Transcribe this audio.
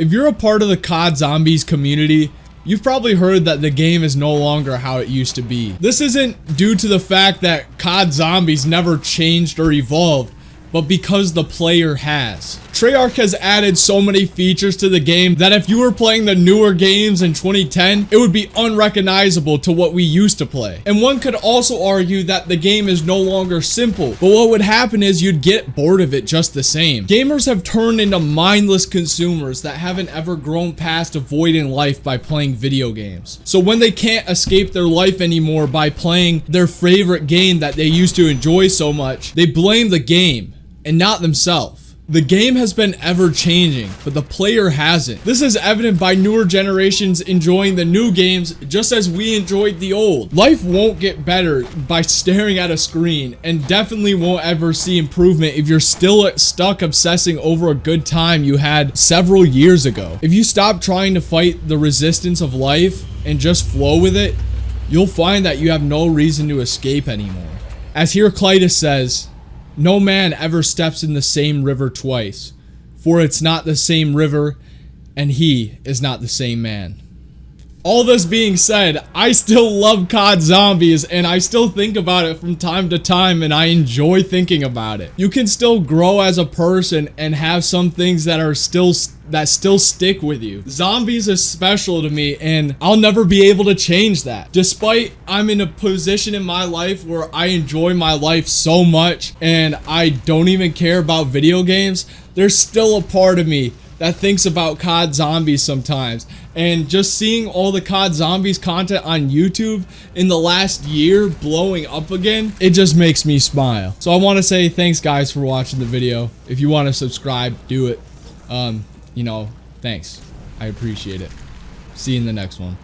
If you're a part of the COD Zombies community, You've probably heard that the game is no longer how it used to be. This isn't due to the fact that COD Zombies never changed or evolved but because the player has. Treyarch has added so many features to the game that if you were playing the newer games in 2010, it would be unrecognizable to what we used to play. And one could also argue that the game is no longer simple, but what would happen is you'd get bored of it just the same. Gamers have turned into mindless consumers that haven't ever grown past avoiding life by playing video games. So when they can't escape their life anymore by playing their favorite game that they used to enjoy so much, they blame the game and not themselves. The game has been ever changing, but the player hasn't. This is evident by newer generations enjoying the new games just as we enjoyed the old. Life won't get better by staring at a screen and definitely won't ever see improvement if you're still stuck obsessing over a good time you had several years ago. If you stop trying to fight the resistance of life and just flow with it, you'll find that you have no reason to escape anymore. As Heraclitus says, no man ever steps in the same river twice, for it's not the same river, and he is not the same man. All this being said, I still love COD Zombies and I still think about it from time to time and I enjoy thinking about it. You can still grow as a person and have some things that are still that still stick with you. Zombies is special to me and I'll never be able to change that. Despite I'm in a position in my life where I enjoy my life so much and I don't even care about video games, there's still a part of me that thinks about COD Zombies sometimes. And just seeing all the COD Zombies content on YouTube in the last year blowing up again, it just makes me smile. So I want to say thanks guys for watching the video. If you want to subscribe, do it. Um, you know, thanks. I appreciate it. See you in the next one.